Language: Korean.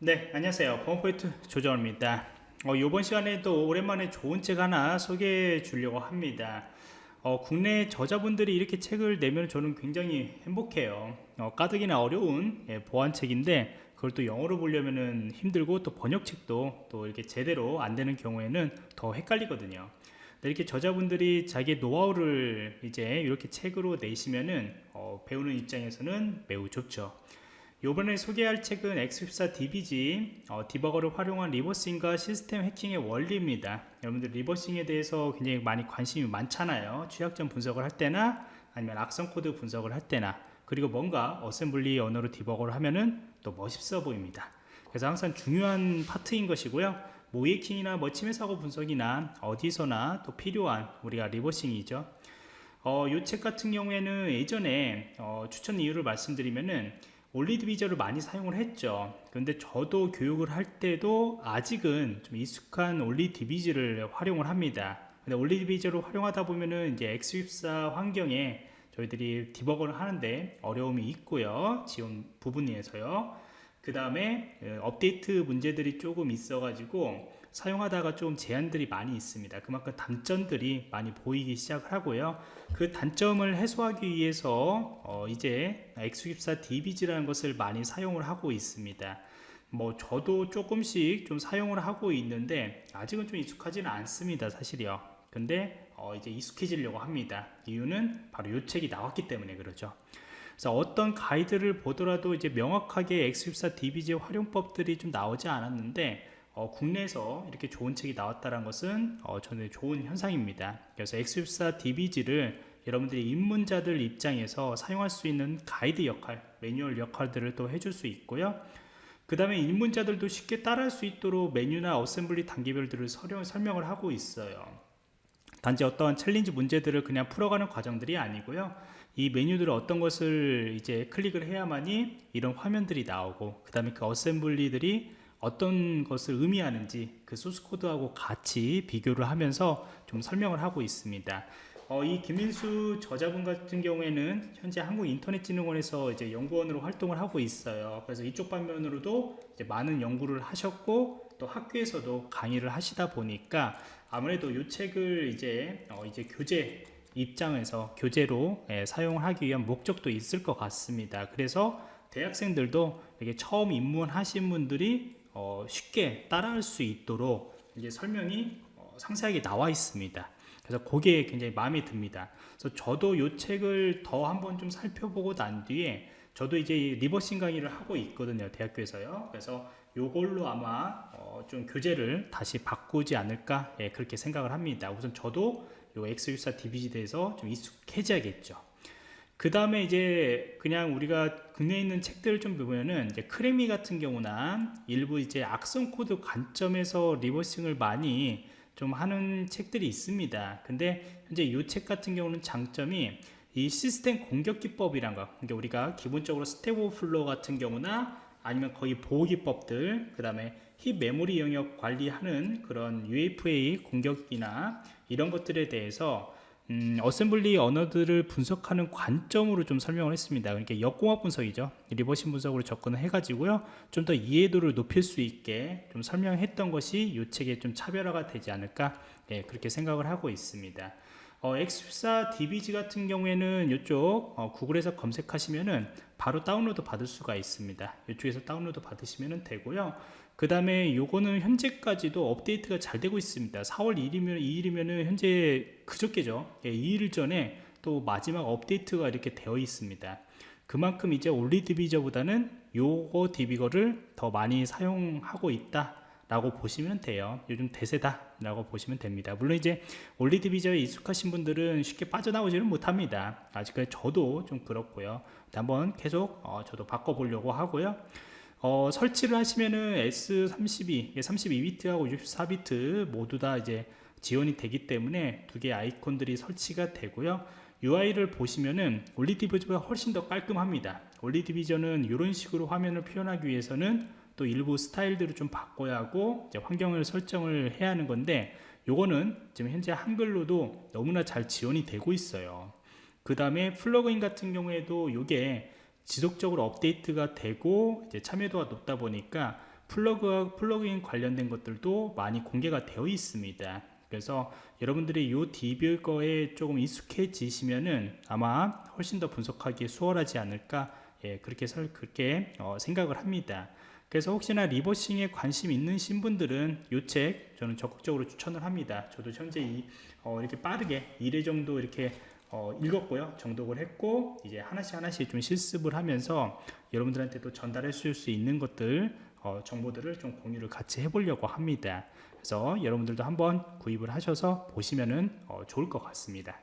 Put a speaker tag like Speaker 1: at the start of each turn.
Speaker 1: 네 안녕하세요. 범포인트 조정입니다. 어, 이번 시간에도 오랜만에 좋은 책 하나 소개해 주려고 합니다. 어, 국내 저자분들이 이렇게 책을 내면 저는 굉장히 행복해요. 어, 가득이나 어려운 예, 보안책인데 그걸 또 영어로 보려면 힘들고 또 번역책도 또 이렇게 제대로 안 되는 경우에는 더 헷갈리거든요. 이렇게 저자분들이 자기 노하우를 이제 이렇게 책으로 내시면은 어, 배우는 입장에서는 매우 좋죠 이번에 소개할 책은 X64 DBG 어, debugger를 활용한 reversing과 시스템 해킹의 원리입니다. 여러분들 reversing에 대해서 굉장히 많이 관심이 많잖아요. 취약점 분석을 할 때나 아니면 악성 코드 분석을 할 때나 그리고 뭔가 assembly 언어로 debugger를 하면은 또 멋있어 보입니다. 그래서 항상 중요한 파트인 것이고요. 모의해킹이나 뭐 침해 사고 분석이나 어디서나 또 필요한 우리가 reversing이죠. 어, 이 책 같은 경우에는 예전에 어, 추천 이유를 말씀드리면은 OllyDbg를 많이 사용을 했죠. 근데 저도 교육을 할 때도 아직은 좀 익숙한 OllyDbg를 활용을 합니다. 근데 OllyDbg를 활용하다 보면은 이제 X64 환경에 저희들이 debugger를 하는데 어려움이 있고요. 지원 부분에서요 그 다음에 어, 업데이트 문제들이 조금 있어 가지고 사용하다가 좀 제한들이 많이 있습니다. 그만큼 단점들이 많이 보이기 시작을 하고요. 그 단점을 해소하기 위해서 어 이제 X64 DBG라는 것을 많이 사용을 하고 있습니다. 뭐 저도 조금씩 좀 사용을 하고 있는데 아직은 좀 익숙하지는 않습니다 사실이요. 근데 어 이제 익숙해지려고 합니다. 이유는 바로 이 책이 나왔기 때문에 그러죠 그래서 어떤 가이드를 보더라도 이제 명확하게 X64 DBG 활용법들이 좀 나오지 않았는데 어, 국내에서 이렇게 좋은 책이 나왔다는 것은 어, 저는 좋은 현상입니다. 그래서 X64 DBG를 여러분들이 입문자들 입장에서 사용할 수 있는 가이드 역할, 매뉴얼 역할들을 또 해줄 수 있고요. 그 다음에 입문자들도 쉽게 따라할 수 있도록 메뉴나 assembly 단계별들을 설명을 하고 있어요. 단지 어떤 challenge 문제들을 그냥 풀어가는 과정들이 아니고요. 이 메뉴들을 어떤 것을 이제 클릭을 해야만이 이런 화면들이 나오고 그 다음에 그 assembly들이 어떤 것을 의미하는지 그 소스 코드하고 같이 비교를 하면서 좀 설명을 하고 있습니다. 어, 이 김민수 저자분 같은 경우에는 현재 한국인터넷진흥원에서 이제 연구원으로 활동을 하고 있어요. 그래서 이쪽 방면으로도 많은 연구를 하셨고 또 학교에서도 강의를 하시다 보니까 아무래도 이 책을 이제 어, 이제 교재 입장에서 교재로 예, 사용을 하기 위한 목적도 있을 것 같습니다. 그래서 대학생들도 이게 처음 입문하신 분들이 어, 쉽게 따라할 수 있도록 이제 설명이 어, 상세하게 나와 있습니다. 그래서 그게 굉장히 마음에 듭니다. 그래서 저도 이 책을 더 한번 좀 살펴보고 난 뒤에 저도 이제 reversing 강의를 하고 있거든요. 대학교에서요. 그래서 요걸로 아마 어, 좀 교재를 다시 바꾸지 않을까 예, 그렇게 생각을 합니다. 우선 저도 요 X64 DBG에 대해서 좀 익숙해져야겠죠. 그 다음에 이제 그냥 우리가 국내에 있는 책들을 좀 보면은 이제 CrackMe 같은 경우나 일부 이제 악성 코드 관점에서 reversing을 많이 좀 하는 책들이 있습니다. 근데 현재 이 책 같은 경우는 장점이 이 시스템 공격 기법이란 거, 그러니까 우리가 기본적으로 stack overflow 같은 경우나 아니면 거의 보호 기법들, 그 다음에 heap 메모리 영역 관리하는 그런 UAF 공격이나 이런 것들에 대해서 음, assembly 언어들을 분석하는 관점으로 좀 설명을 했습니다. 그러니까 역공학 분석이죠. reversing 분석으로 접근을 해가지고요. 좀 더 이해도를 높일 수 있게 좀 설명했던 것이 이 책의 좀 차별화가 되지 않을까 예, 그렇게 생각을 하고 있습니다. 어, X14 DBG 같은 경우에는 이쪽 어, 구글에서 검색하시면은 바로 다운로드 받을 수가 있습니다. 이쪽에서 다운로드 받으시면 되고요. 그 다음에 요거는 현재까지도 업데이트가 잘 되고 있습니다 4월 1일이면 2일이면 현재 그저께죠 예, 2일 전에 또 마지막 업데이트가 이렇게 되어 있습니다 그만큼 이제 올리 디비저보다는 요거 디비거를 더 많이 사용하고 있다 라고 보시면 돼요. 요즘 대세다 라고 보시면 됩니다. 물론 이제 올리 디비저에 익숙하신 분들은 쉽게 빠져나오지는 못합니다. 아직까지 저도 좀 그렇고요. 한번 계속 어, 저도 바꿔보려고 하고요. 어, 설치를 하시면은 S32, 32비트하고 64비트 모두 다 이제 지원이 되기 때문에 두 개의 아이콘들이 설치가 되고요. UI를 보시면은 OllyDbg보다 훨씬 더 깔끔합니다. OllyDbg는 이런 식으로 화면을 표현하기 위해서는 또 일부 스타일들을 좀 바꿔야 하고 환경을 설정을 해야 하는 건데 요거는 지금 현재 한글로도 너무나 잘 지원이 되고 있어요. 그 다음에 플러그인 같은 경우에도 요게 지속적으로 업데이트가 되고 이제 참여도가 높다 보니까 플러그 플러그인 관련된 것들도 많이 공개가 되어 있습니다. 그래서 여러분들이 이 DB 거에 조금 익숙해지시면은 아마 훨씬 더 분석하기 수월하지 않을까 예, 그렇게 설 그렇게 어, 생각을 합니다. 그래서 혹시나 리버싱에 관심 있는 신분들은 이 책 저는 적극적으로 추천을 합니다. 저도 현재 이, 어, 이렇게 빠르게 1회 정도 이렇게 어, 읽었고요. 정독을 했고 이제 하나씩 하나씩 좀 실습을 하면서 여러분들한테도 전달할 수 있는 것들 어, 정보들을 좀 공유를 같이 해보려고 합니다. 그래서 여러분들도 한번 구입을 하셔서 보시면은 어, 좋을 것 같습니다.